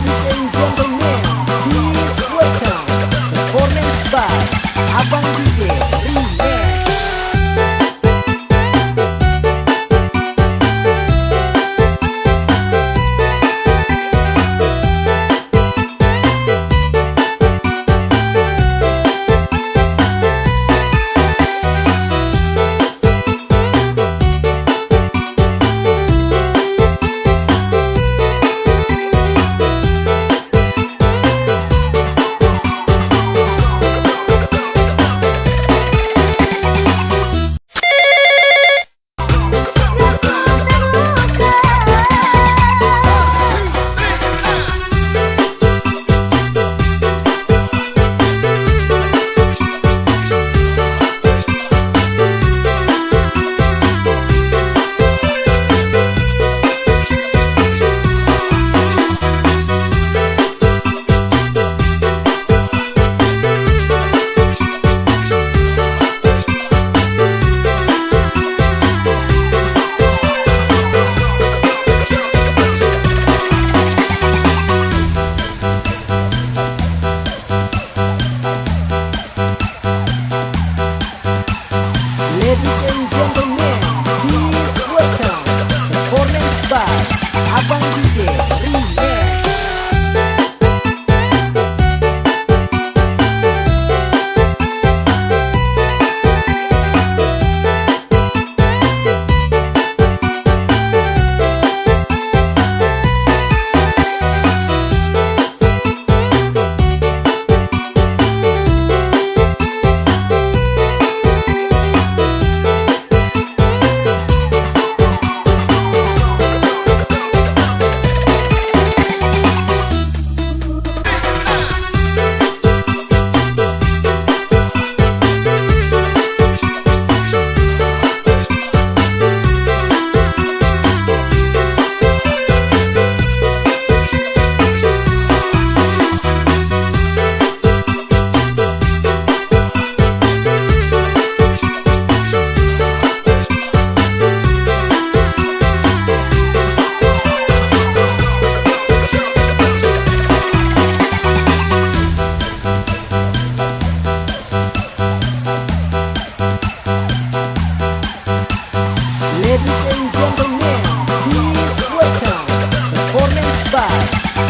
ladies and gentlemen. novo, você entenda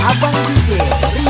Abang DJ